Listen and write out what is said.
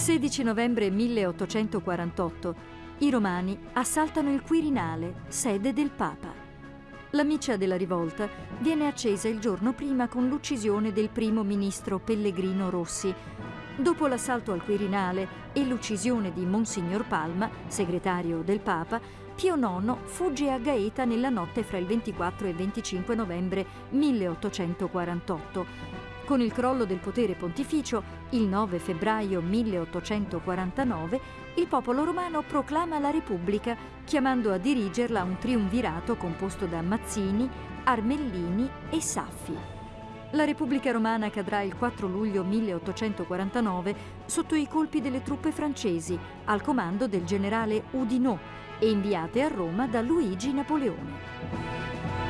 16 novembre 1848. I romani assaltano il Quirinale, sede del Papa. La miccia della rivolta viene accesa il giorno prima con l'uccisione del primo ministro Pellegrino Rossi. Dopo l'assalto al Quirinale e l'uccisione di Monsignor Palma, segretario del Papa, Pio IX fugge a Gaeta nella notte fra il 24 e il 25 novembre 1848. Con il crollo del potere pontificio, il 9 febbraio 1849, il popolo romano proclama la Repubblica, chiamando a dirigerla un triumvirato composto da Mazzini, Armellini e Saffi. La Repubblica Romana cadrà il 4 luglio 1849 sotto i colpi delle truppe francesi, al comando del generale Oudinot e inviate a Roma da Luigi Napoleone.